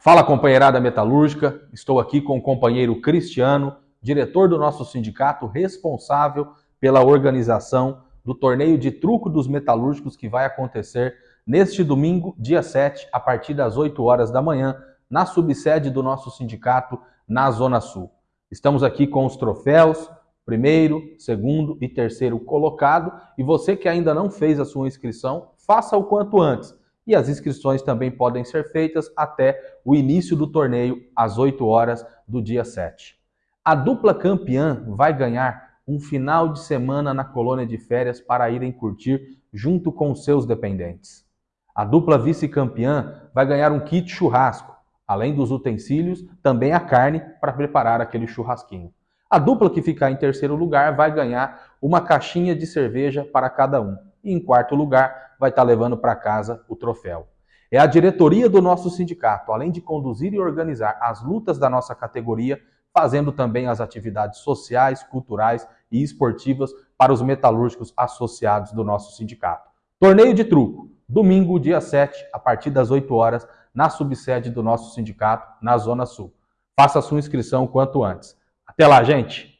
Fala companheirada metalúrgica, estou aqui com o companheiro Cristiano, diretor do nosso sindicato, responsável pela organização do torneio de truco dos metalúrgicos que vai acontecer neste domingo, dia 7, a partir das 8 horas da manhã, na subsede do nosso sindicato na Zona Sul. Estamos aqui com os troféus, primeiro, segundo e terceiro colocado, e você que ainda não fez a sua inscrição, faça o quanto antes e as inscrições também podem ser feitas até o início do torneio, às 8 horas do dia 7. A dupla campeã vai ganhar um final de semana na colônia de férias para irem curtir junto com seus dependentes. A dupla vice-campeã vai ganhar um kit churrasco, além dos utensílios, também a carne para preparar aquele churrasquinho. A dupla que ficar em terceiro lugar vai ganhar uma caixinha de cerveja para cada um. E em quarto lugar, vai estar levando para casa o troféu. É a diretoria do nosso sindicato, além de conduzir e organizar as lutas da nossa categoria, fazendo também as atividades sociais, culturais e esportivas para os metalúrgicos associados do nosso sindicato. Torneio de truco, domingo, dia 7, a partir das 8 horas, na subsede do nosso sindicato, na Zona Sul. Faça sua inscrição quanto antes. Até lá, gente!